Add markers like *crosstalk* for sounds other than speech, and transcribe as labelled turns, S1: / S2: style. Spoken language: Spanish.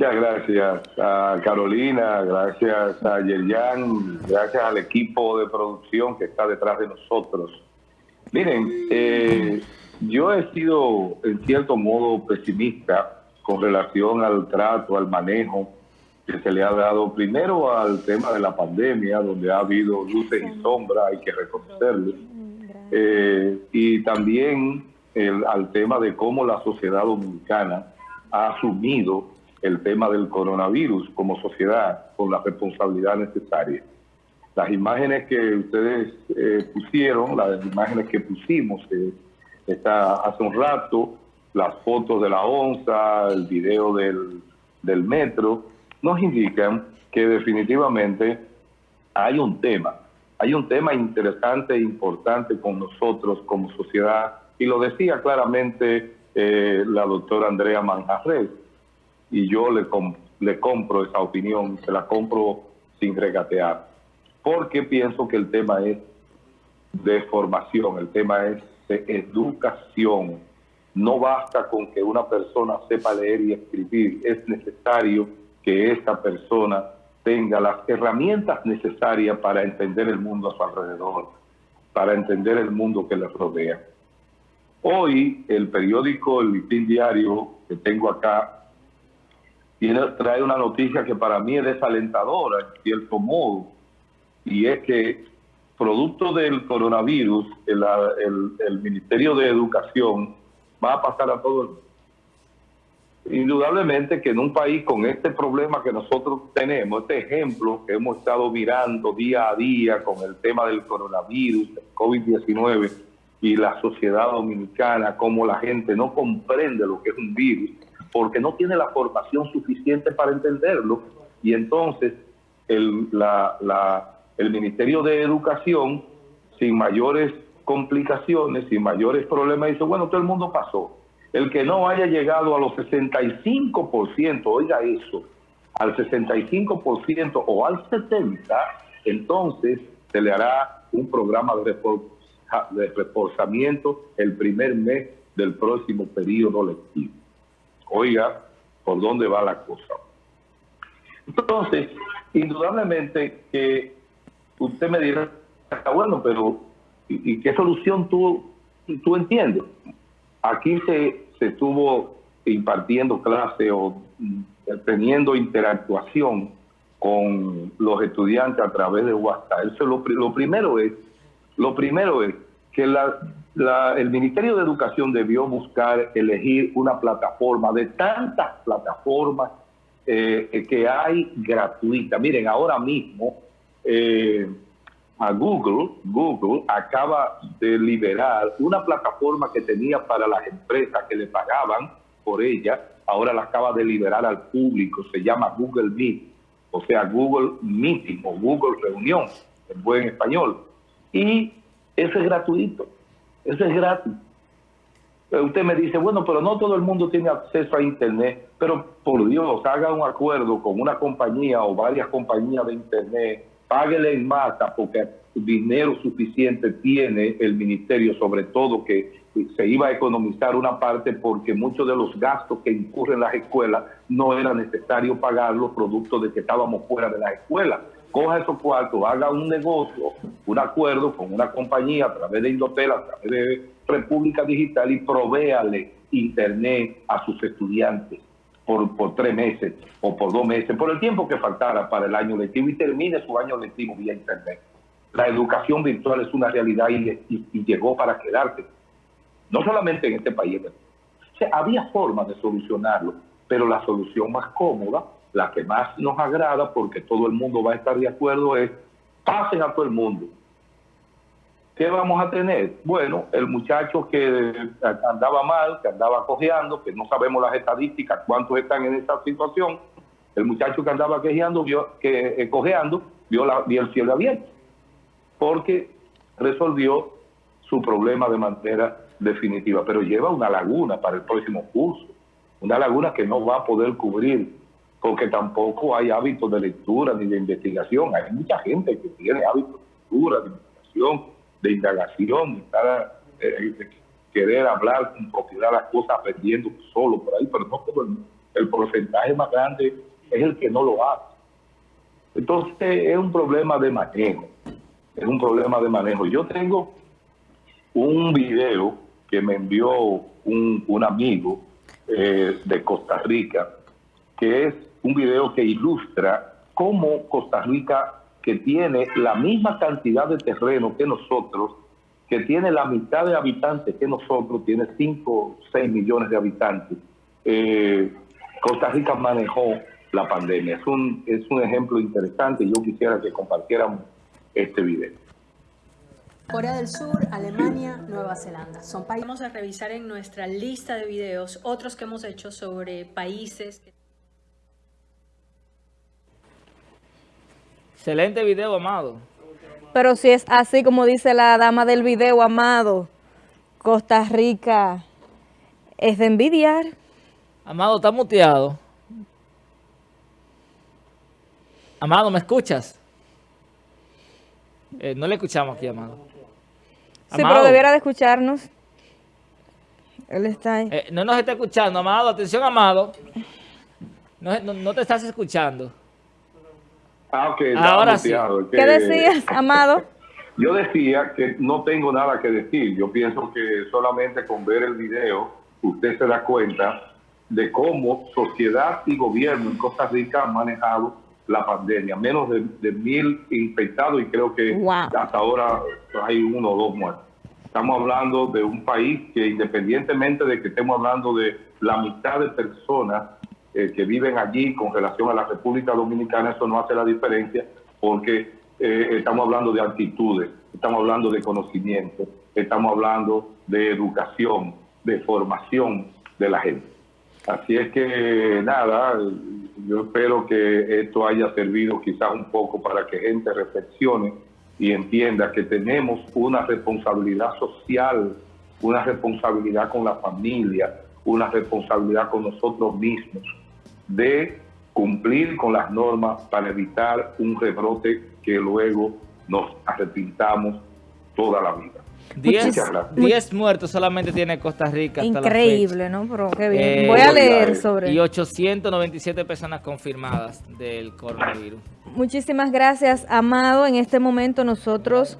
S1: Muchas gracias a Carolina, gracias a Yerian, gracias al equipo de producción que está detrás de nosotros. Miren, eh, yo he sido en cierto modo pesimista con relación al trato, al manejo que se le ha dado primero al tema de la pandemia, donde ha habido luces y sombras, hay que reconocerlo, eh, y también al tema de cómo la sociedad dominicana ha asumido el tema del coronavirus como sociedad con la responsabilidad necesaria. Las imágenes que ustedes eh, pusieron, las imágenes que pusimos eh, está hace un rato, las fotos de la onza, el video del, metro, nos indican que definitivamente hay un tema, hay un tema interesante e importante con nosotros como sociedad, y lo decía claramente eh, la doctora Andrea Manjarres, y yo le, le compro esa opinión, se la compro sin regatear, porque pienso que el tema es de formación, el tema es de educación. No basta con que una persona sepa leer y escribir, es necesario que esta persona tenga las herramientas necesarias para entender el mundo a su alrededor, para entender el mundo que le rodea. Hoy el periódico El Listín Diario que tengo acá tiene, trae una noticia que para mí es desalentadora en cierto modo, y es que producto del coronavirus, el, Ministerio de Educación va a pasar a todo el mundo. Indudablemente que en un país con este problema que nosotros tenemos, este ejemplo que hemos estado mirando día a día con el tema del coronavirus, el COVID-19 y la sociedad dominicana, como la gente no comprende lo que es un virus, porque no tiene la formación suficiente para entenderlo, y entonces el, Ministerio de Educación, sin mayores complicaciones, sin mayores problemas, dice, bueno, todo el mundo pasó el que no haya llegado a los 65%, oiga eso, al 65% o al 70%, entonces se le hará un programa de, reforzamiento el primer mes del próximo periodo lectivo. Oiga, ¿por dónde va la cosa? Entonces, indudablemente que usted me dirá, está bueno, pero ¿y, qué solución tú, tú entiendes? Aquí se, estuvo impartiendo clase o mm, teniendo interactuación con los estudiantes a través de WhatsApp. Eso lo, primero es, lo primero es que el Ministerio de Educación debió buscar elegir una plataforma de tantas plataformas eh, que hay gratuita. Miren, ahora mismo eh, a Google, Google acaba de liberar una plataforma que tenía para las empresas que le pagaban por ella, ahora la acaba de liberar al público, se llama Google Meet, o sea, Google Meeting o Google Reunión, en buen español. Y eso es gratuito, eso es gratis. Usted me dice, bueno, pero no todo el mundo tiene acceso a Internet, pero por Dios, haga un acuerdo con una compañía o varias compañías de Internet páguele en masa porque dinero suficiente tiene el ministerio, sobre todo que se iba a economizar una parte porque muchos de los gastos que incurren las escuelas no era necesario pagarlos producto de que estábamos fuera de las escuelas. Coja esos cuartos, haga un negocio, un acuerdo con una compañía a través de Indotel, a través de República Digital y provéale internet a sus estudiantes por, tres meses o por dos meses, por el tiempo que faltara para el año lectivo y termine su año lectivo vía Internet. La educación virtual es una realidad y, llegó para quedarse, no solamente en este país. había formas de solucionarlo, pero la solución más cómoda, la que más nos agrada, porque todo el mundo va a estar de acuerdo, es pasen a todo el mundo ¿Qué vamos a tener? Bueno, el muchacho que andaba mal, que andaba cojeando, que no sabemos las estadísticas, cuántos están en esa situación, el muchacho que andaba quejeando, vio, que, eh, cojeando, vio, la, vio el cielo abierto, porque resolvió su problema de manera definitiva, pero lleva una laguna para el próximo curso, una laguna que no va a poder cubrir, porque tampoco hay hábitos de lectura ni de investigación, hay mucha gente que tiene hábitos de lectura, de investigación, de indagación, eh, de querer hablar con propiedad las cosas aprendiendo solo por ahí, pero no todo el el porcentaje más grande es el que no lo hace. Entonces es un problema de manejo, es un problema de manejo. Yo tengo un video que me envió un, un amigo eh, de Costa Rica, que es un video que ilustra cómo Costa Rica, que tiene la misma cantidad de terreno que nosotros, que tiene la mitad de habitantes que nosotros, tiene 5 o 6 millones de habitantes, eh, Costa Rica manejó la pandemia. Es un, es un ejemplo interesante y yo quisiera que compartiéramos este video.
S2: Corea del Sur, Alemania, Nueva Zelanda. Son países. Vamos a revisar en nuestra lista de videos otros que hemos hecho sobre países.
S3: Excelente video, Amado.
S4: Pero si es así como dice la dama del video, Amado, Costa Rica es de envidiar.
S3: Amado, está muteado. Amado, ¿me escuchas? Eh, no le escuchamos aquí, Amado.
S4: Sí, pero debiera de escucharnos. Él está ahí.
S3: Eh, no nos está escuchando, Amado. Atención, Amado. No, no, no te estás escuchando.
S1: Ah, ok.
S3: Ahora sí.
S1: Que,
S4: ¿Qué decías, *laughs* Amado?
S1: Yo decía que no tengo nada que decir. Yo pienso que solamente con ver el video usted se da cuenta de cómo sociedad y gobierno en Costa Rica han manejado la pandemia. Menos de, de mil infectados y creo que
S4: Wow.
S1: hasta ahora hay uno o dos muertos. Estamos hablando de un país que independientemente de que estemos hablando de la mitad de personas eh, que viven allí con relación a la República Dominicana, eso no hace la diferencia porque eh, estamos hablando de actitudes, estamos hablando de conocimiento, estamos hablando de educación, de formación de la gente. Así es que nada, yo espero que esto haya servido quizás un poco para que gente reflexione y entienda que tenemos una responsabilidad social, una responsabilidad con la familia, una responsabilidad con nosotros mismos de cumplir con las normas para evitar un rebrote que luego nos arrepintamos toda la vida.
S3: Diez,
S1: Muchas gracias.
S3: diez muertos solamente tiene Costa Rica hasta la
S4: Increíble, ¿no? Pero qué bien.
S3: Eh,
S4: Voy a leer sobre
S3: Y 897 personas confirmadas del coronavirus.
S4: Muchísimas gracias, Amado. En este momento nosotros